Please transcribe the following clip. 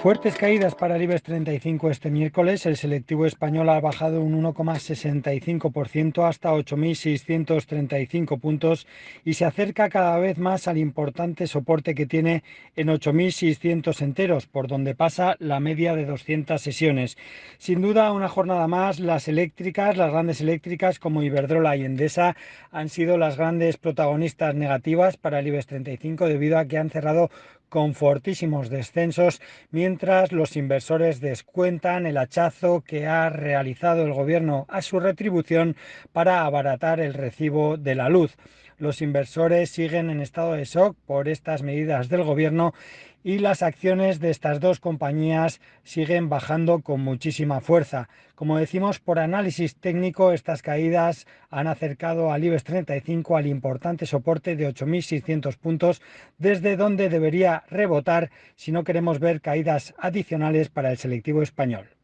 Fuertes caídas para el IBEX 35 este miércoles. El selectivo español ha bajado un 1,65% hasta 8.635 puntos y se acerca cada vez más al importante soporte que tiene en 8.600 enteros, por donde pasa la media de 200 sesiones. Sin duda, una jornada más, las eléctricas, las grandes eléctricas como Iberdrola y Endesa han sido las grandes protagonistas negativas para el IBEX 35 debido a que han cerrado con fortísimos descensos, mientras los inversores descuentan el hachazo que ha realizado el gobierno a su retribución para abaratar el recibo de la luz. Los inversores siguen en estado de shock por estas medidas del gobierno y las acciones de estas dos compañías siguen bajando con muchísima fuerza. Como decimos, por análisis técnico, estas caídas han acercado al IBEX 35 al importante soporte de 8.600 puntos, desde donde debería rebotar si no queremos ver caídas adicionales para el selectivo español.